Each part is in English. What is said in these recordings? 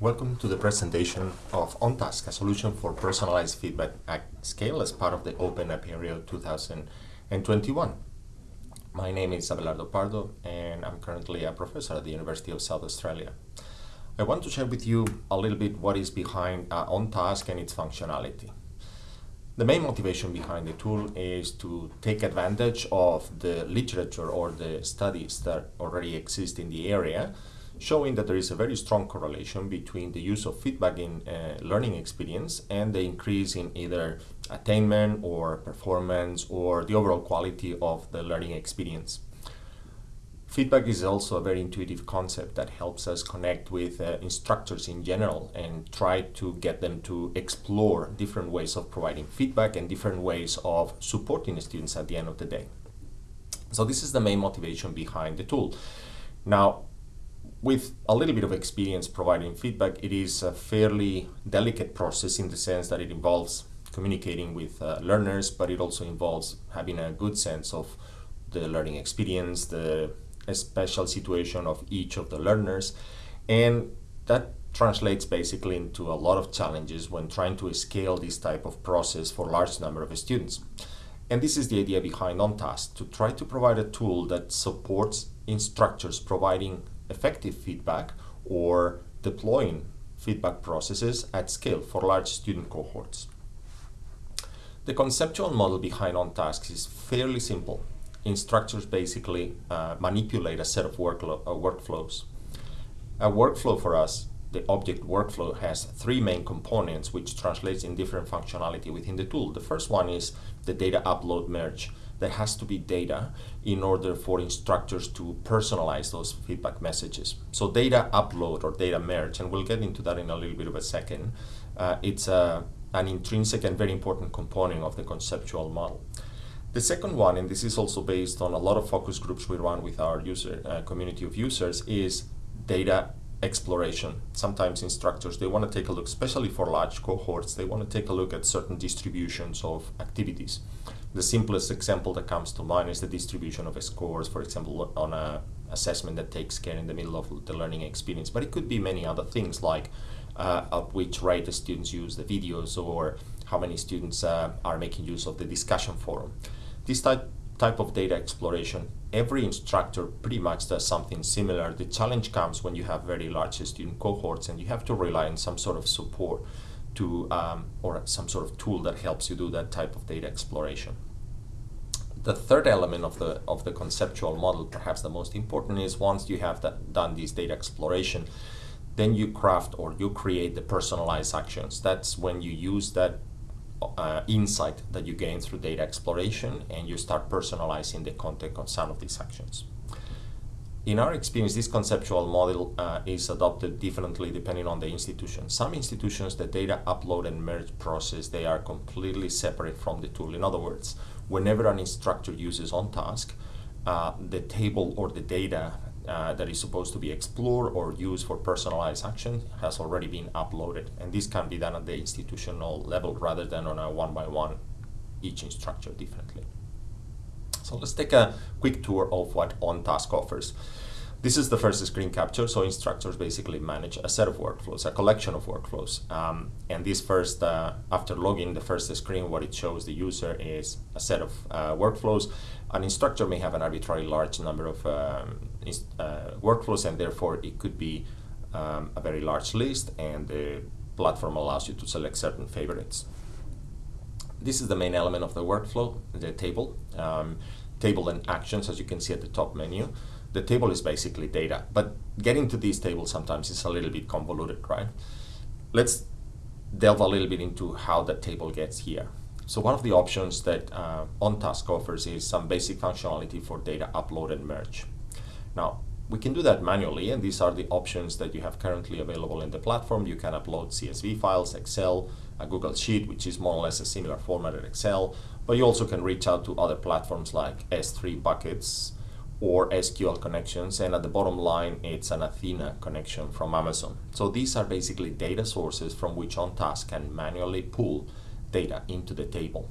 Welcome to the presentation of OnTask, a solution for personalized feedback at scale as part of the Open Apereo 2021. My name is Abelardo Pardo and I'm currently a professor at the University of South Australia. I want to share with you a little bit what is behind uh, OnTask and its functionality. The main motivation behind the tool is to take advantage of the literature or the studies that already exist in the area, showing that there is a very strong correlation between the use of feedback in uh, learning experience and the increase in either attainment or performance or the overall quality of the learning experience. Feedback is also a very intuitive concept that helps us connect with uh, instructors in general and try to get them to explore different ways of providing feedback and different ways of supporting students at the end of the day. So this is the main motivation behind the tool. Now, with a little bit of experience providing feedback, it is a fairly delicate process in the sense that it involves communicating with uh, learners, but it also involves having a good sense of the learning experience, the special situation of each of the learners. And that translates basically into a lot of challenges when trying to scale this type of process for large number of students. And this is the idea behind OnTask, to try to provide a tool that supports instructors providing effective feedback or deploying feedback processes at scale for large student cohorts. The conceptual model behind OnTask is fairly simple instructors basically uh, manipulate a set of uh, workflows. A workflow for us, the object workflow, has three main components which translates in different functionality within the tool. The first one is the data upload merge. There has to be data in order for instructors to personalize those feedback messages. So data upload or data merge, and we'll get into that in a little bit of a second, uh, it's a, an intrinsic and very important component of the conceptual model. The second one, and this is also based on a lot of focus groups we run with our user uh, community of users, is data exploration. Sometimes instructors, they want to take a look, especially for large cohorts, they want to take a look at certain distributions of activities. The simplest example that comes to mind is the distribution of scores, for example, on a assessment that takes care in the middle of the learning experience. But it could be many other things like uh, at which rate the students use the videos or how many students uh, are making use of the discussion forum. This type, type of data exploration, every instructor pretty much does something similar. The challenge comes when you have very large student cohorts and you have to rely on some sort of support to, um, or some sort of tool that helps you do that type of data exploration. The third element of the, of the conceptual model, perhaps the most important, is once you have that, done this data exploration, then you craft or you create the personalized actions. That's when you use that uh, insight that you gain through data exploration and you start personalizing the content of some of these actions. In our experience, this conceptual model uh, is adopted differently depending on the institution. Some institutions, the data upload and merge process, they are completely separate from the tool. In other words, whenever an instructor uses OnTask, uh, the table or the data uh, that is supposed to be explored or used for personalized action has already been uploaded. And this can be done at the institutional level rather than on a one by one, each instructor differently. So let's take a quick tour of what OnTask offers. This is the first screen capture, so instructors basically manage a set of workflows, a collection of workflows. Um, and this first, uh, after logging, the first screen, what it shows the user is a set of uh, workflows. An instructor may have an arbitrarily large number of um, uh, workflows, and therefore it could be um, a very large list, and the platform allows you to select certain favorites. This is the main element of the workflow, the table. Um, table and actions, as you can see at the top menu the table is basically data. But getting to these tables sometimes is a little bit convoluted, right? Let's delve a little bit into how that table gets here. So one of the options that uh, OnTask offers is some basic functionality for data upload and merge. Now, we can do that manually, and these are the options that you have currently available in the platform. You can upload CSV files, Excel, a Google Sheet, which is more or less a similar format as Excel, but you also can reach out to other platforms like S3 buckets, or SQL connections, and at the bottom line, it's an Athena connection from Amazon. So these are basically data sources from which OnTask can manually pull data into the table.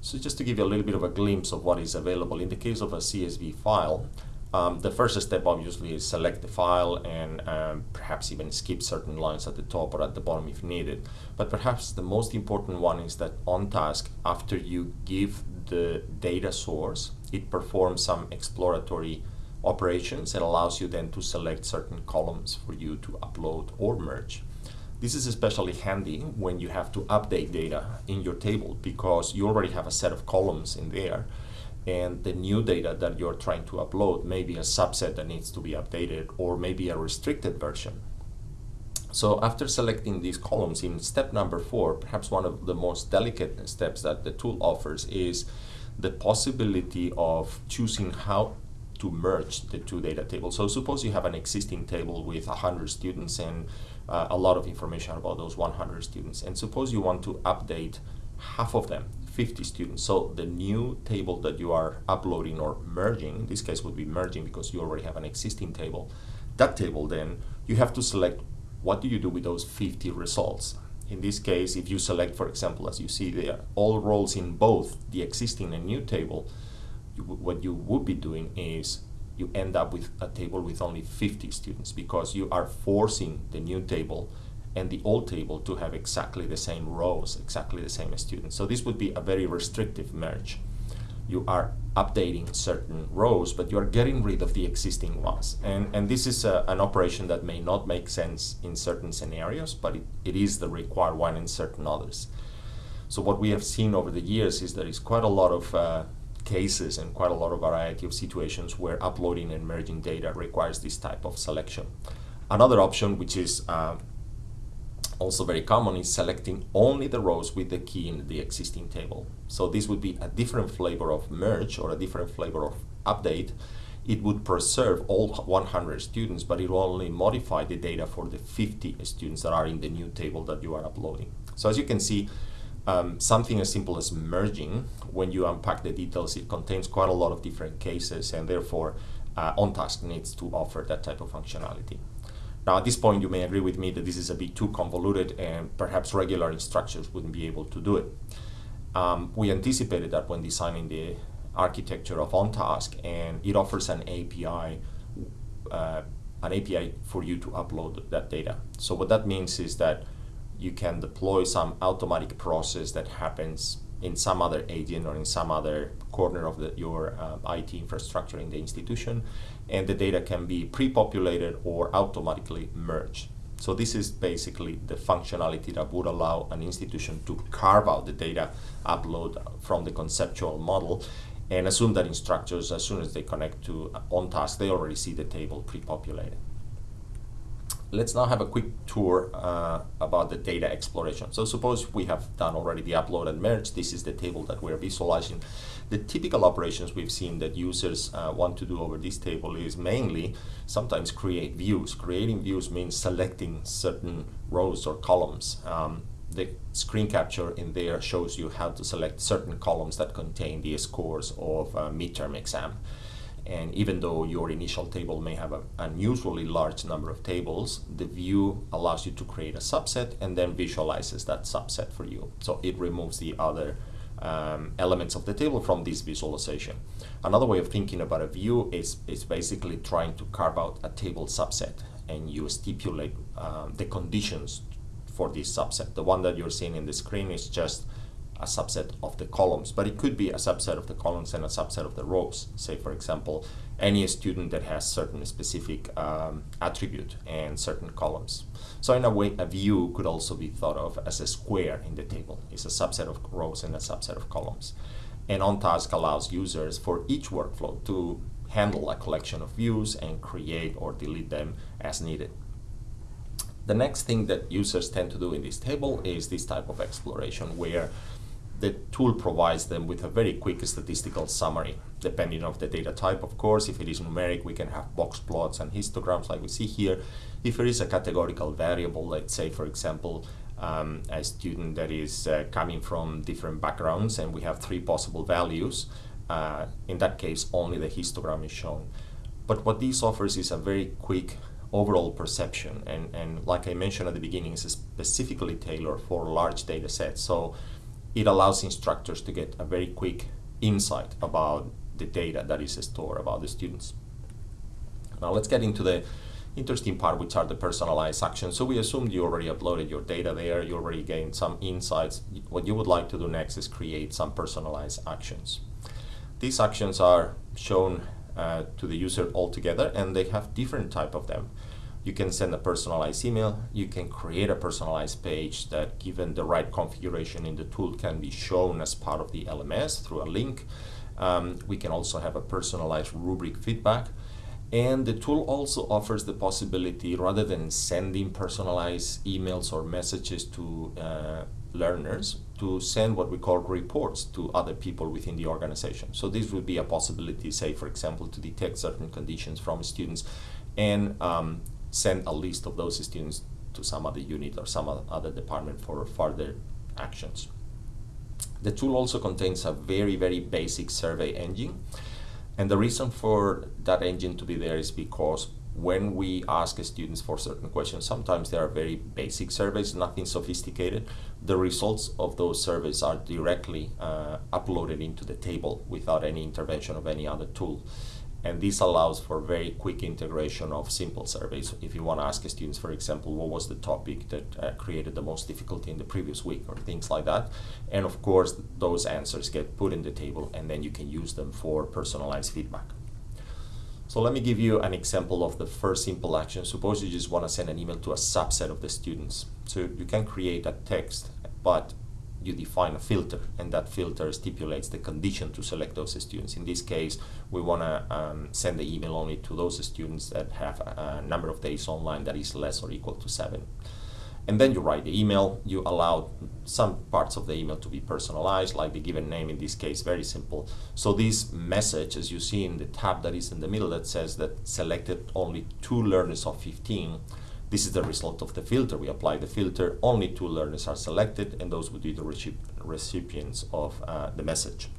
So just to give you a little bit of a glimpse of what is available, in the case of a CSV file, Um, the first step obviously is select the file and um, perhaps even skip certain lines at the top or at the bottom if needed. But perhaps the most important one is that OnTask, after you give the data source, it performs some exploratory operations and allows you then to select certain columns for you to upload or merge. This is especially handy when you have to update data in your table because you already have a set of columns in there and the new data that you're trying to upload may be a subset that needs to be updated or maybe a restricted version. So after selecting these columns in step number four, perhaps one of the most delicate steps that the tool offers is the possibility of choosing how to merge the two data tables. So suppose you have an existing table with 100 students and uh, a lot of information about those 100 students. And suppose you want to update half of them 50 students. So the new table that you are uploading or merging, in this case would be merging because you already have an existing table. That table then, you have to select what do you do with those 50 results. In this case, if you select, for example, as you see there, all roles in both the existing and new table, you, what you would be doing is you end up with a table with only 50 students because you are forcing the new table and the old table to have exactly the same rows, exactly the same students. So this would be a very restrictive merge. You are updating certain rows, but you are getting rid of the existing ones. And, and this is a, an operation that may not make sense in certain scenarios, but it, it is the required one in certain others. So what we have seen over the years is there is quite a lot of uh, cases and quite a lot of variety of situations where uploading and merging data requires this type of selection. Another option, which is uh, also very common is selecting only the rows with the key in the existing table. So this would be a different flavor of merge or a different flavor of update. It would preserve all 100 students, but it will only modify the data for the 50 students that are in the new table that you are uploading. So as you can see, um, something as simple as merging, when you unpack the details, it contains quite a lot of different cases and therefore uh, OnTask needs to offer that type of functionality. Now, at this point, you may agree with me that this is a bit too convoluted and perhaps regular instructions wouldn't be able to do it. Um, we anticipated that when designing the architecture of OnTask, and it offers an API, uh, an API for you to upload that data. So what that means is that you can deploy some automatic process that happens in some other agent or in some other corner of the, your um, IT infrastructure in the institution, and the data can be pre-populated or automatically merged. So this is basically the functionality that would allow an institution to carve out the data upload from the conceptual model and assume that instructors, as soon as they connect to OnTask, they already see the table pre-populated let's now have a quick tour uh, about the data exploration. So suppose we have done already the upload and merge. This is the table that we're visualizing. The typical operations we've seen that users uh, want to do over this table is mainly sometimes create views. Creating views means selecting certain rows or columns. Um, the screen capture in there shows you how to select certain columns that contain the scores of a midterm exam. And even though your initial table may have an unusually large number of tables, the view allows you to create a subset and then visualizes that subset for you. So it removes the other um, elements of the table from this visualization. Another way of thinking about a view is, is basically trying to carve out a table subset and you stipulate um, the conditions for this subset. The one that you're seeing in the screen is just a subset of the columns, but it could be a subset of the columns and a subset of the rows. Say, for example, any student that has certain specific um, attribute and certain columns. So in a way, a view could also be thought of as a square in the table. It's a subset of rows and a subset of columns. And OnTask allows users for each workflow to handle a collection of views and create or delete them as needed. The next thing that users tend to do in this table is this type of exploration where the tool provides them with a very quick statistical summary, depending on the data type, of course. If it is numeric, we can have box plots and histograms like we see here. If there is a categorical variable, let's say, for example, um, a student that is uh, coming from different backgrounds and we have three possible values, uh, in that case, only the histogram is shown. But what this offers is a very quick overall perception. And, and like I mentioned at the beginning, it's specifically tailored for large data sets. So it allows instructors to get a very quick insight about the data that is stored about the students. Now let's get into the interesting part, which are the personalized actions. So we assumed you already uploaded your data there, you already gained some insights. What you would like to do next is create some personalized actions. These actions are shown uh, to the user altogether and they have different type of them. You can send a personalized email, you can create a personalized page that given the right configuration in the tool can be shown as part of the LMS through a link. Um, we can also have a personalized rubric feedback and the tool also offers the possibility, rather than sending personalized emails or messages to uh, learners, to send what we call reports to other people within the organization. So this would be a possibility, say, for example, to detect certain conditions from students and um, send a list of those students to some other unit or some other department for further actions. The tool also contains a very, very basic survey engine and the reason for that engine to be there is because when we ask students for certain questions, sometimes they are very basic surveys, nothing sophisticated. The results of those surveys are directly uh, uploaded into the table without any intervention of any other tool. And this allows for very quick integration of simple surveys. If you want to ask students, for example, what was the topic that uh, created the most difficulty in the previous week or things like that. And of course, those answers get put in the table and then you can use them for personalized feedback. So let me give you an example of the first simple action. Suppose you just want to send an email to a subset of the students. So you can create a text, but you define a filter and that filter stipulates the condition to select those students. In this case, we want to um, send the email only to those students that have a, a, number of days online that is less or equal to seven. And then you write the email, you allow some parts of the email to be personalized, like the given name in this case, very simple. So this message, as you see in the tab that is in the middle that says that selected only two learners of 15, this is the result of the filter. We apply the filter, only two learners are selected, and those would be the recipients of uh, the message.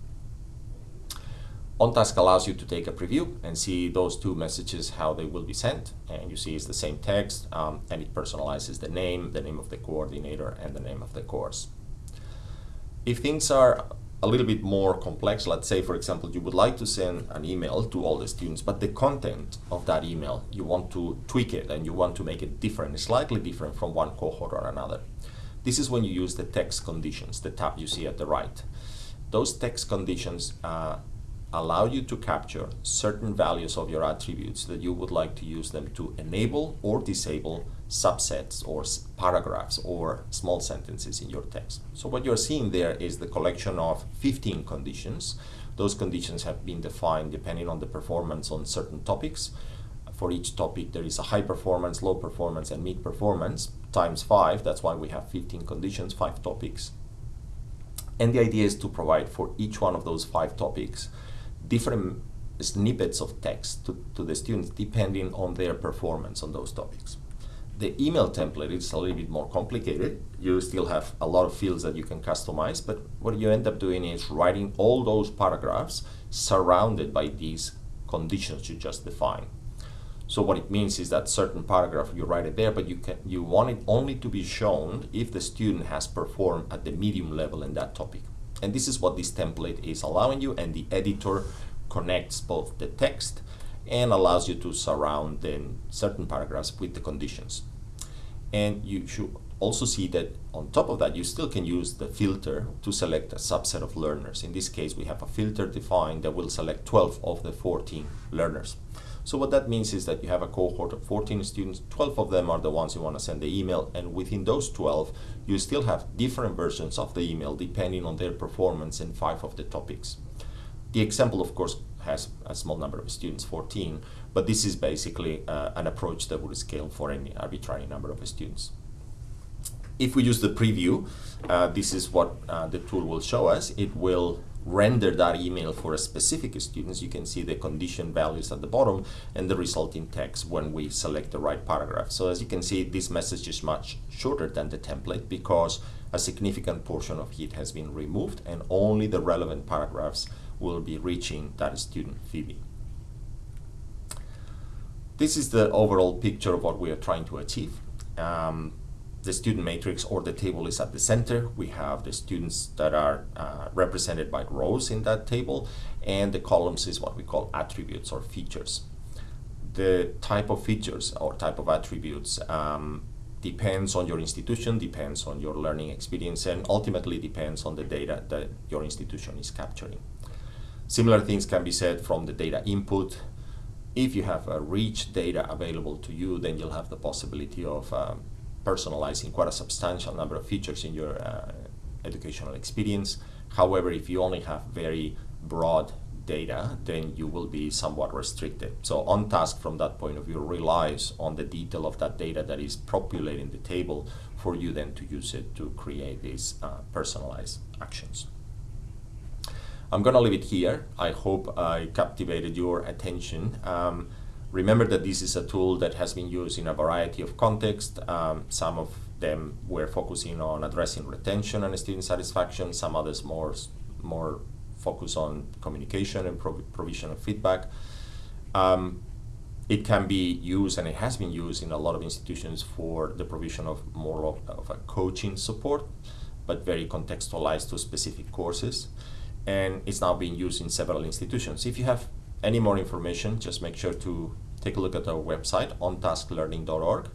OnTask allows you to take a preview and see those two messages, how they will be sent. And you see it's the same text, um, and it personalizes the name, the name of the coordinator, and the name of the course. If things are a little bit more complex. Let's say, for example, you would like to send an email to all the students, but the content of that email, you want to tweak it and you want to make it different, slightly different from one cohort or another. This is when you use the text conditions, the tab you see at the right. Those text conditions uh, allow you to capture certain values of your attributes that you would like to use them to enable or disable subsets or paragraphs or small sentences in your text. So what you're seeing there is the collection of 15 conditions. Those conditions have been defined depending on the performance on certain topics. For each topic there is a high performance, low performance and mid performance times 5. That's why we have 15 conditions, 5 topics. And the idea is to provide for each one of those 5 topics different snippets of text to, to the students depending on their performance on those topics. The email template is a little bit more complicated. You still have a lot of fields that you can customize, but what you end up doing is writing all those paragraphs surrounded by these conditions you just defined. So what it means is that certain paragraph you write it there, but you can you want it only to be shown if the student has performed at the medium level in that topic. And this is what this template is allowing you and the editor connects both the text and allows you to surround then certain paragraphs with the conditions. And you should also see that on top of that, you still can use the filter to select a subset of learners. In this case, we have a filter defined that will select 12 of the 14 learners. So what that means is that you have a cohort of 14 students, 12 of them are the ones you want to send the email, and within those 12, you still have different versions of the email depending on their performance in five of the topics. The example, of course, has a small number of students, 14, but this is basically uh, an approach that would scale for any arbitrary number of students. If we use the preview, uh, this is what uh, the tool will show us. It will render that email for a specific students, you can see the condition values at the bottom and the resulting text when we select the right paragraph. So as you can see, this message is much shorter than the template because a significant portion of it has been removed and only the relevant paragraphs will be reaching that student Phoebe. This is the overall picture of what we are trying to achieve. Um, the student matrix or the table is at the center. We have the students that are uh, represented by rows in that table, and the columns is what we call attributes or features. the type of features or type of attributes um, depends on your institution, depends on your learning experience, and ultimately depends on the data that your institution is capturing. Similar things can be said from the data input. If you have a rich data available to you, then you'll have the possibility of um, personalizing quite a substantial number of features in your uh, educational experience. However, if you only have very broad data, then you will be somewhat restricted. So OnTask from that point of view relies on the detail of that data that is populating the table for you then to use it to create these uh, personalized actions. I'm gonna leave it here. I hope I captivated your attention. Um, remember that this is a tool that has been used in a variety of contexts. Um, some of them were focusing on addressing retention and student satisfaction, some others more, more focus on communication and prov provision of feedback. Um, it can be used, and it has been used in a lot of institutions for the provision of more of, of a coaching support, but very contextualized to specific courses. And it's now being used in several institutions. If you have any more information, just make sure to take a look at our website, ontasklearning.org.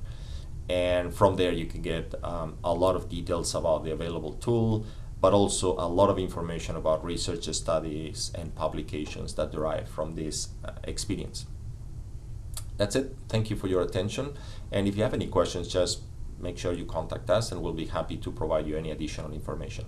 And from there, you can get um, a lot of details about the available tool, but also a lot of information about research studies and publications that derive from this uh, experience. That's it. Thank you for your attention. And if you have any questions, just make sure you contact us and we'll be happy to provide you any additional information.